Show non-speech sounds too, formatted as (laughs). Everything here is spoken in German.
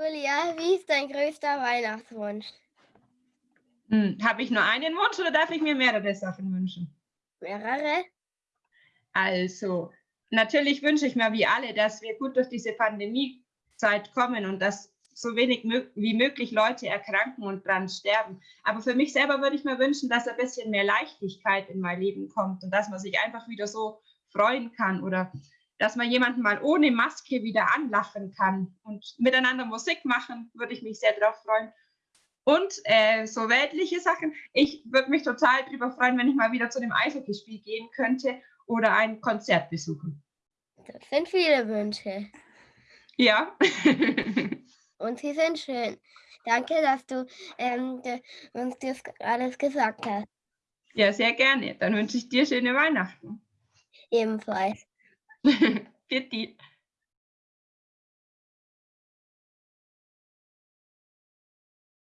Julia, wie ist dein größter Weihnachtswunsch? Hm, Habe ich nur einen Wunsch oder darf ich mir mehrere Sachen wünschen? Mehrere? Also, natürlich wünsche ich mir wie alle, dass wir gut durch diese Pandemiezeit kommen und dass so wenig wie möglich Leute erkranken und dran sterben. Aber für mich selber würde ich mir wünschen, dass ein bisschen mehr Leichtigkeit in mein Leben kommt und dass man sich einfach wieder so freuen kann oder dass man jemanden mal ohne Maske wieder anlachen kann und miteinander Musik machen, würde ich mich sehr darauf freuen. Und äh, so weltliche Sachen. Ich würde mich total darüber freuen, wenn ich mal wieder zu dem Eishockeyspiel gehen könnte oder ein Konzert besuchen. Das sind viele Wünsche. Ja. (laughs) Und sie sind schön. Danke, dass du ähm, uns das alles gesagt hast. Ja, sehr gerne. Dann wünsche ich dir schöne Weihnachten. Ebenfalls. (laughs) 别提。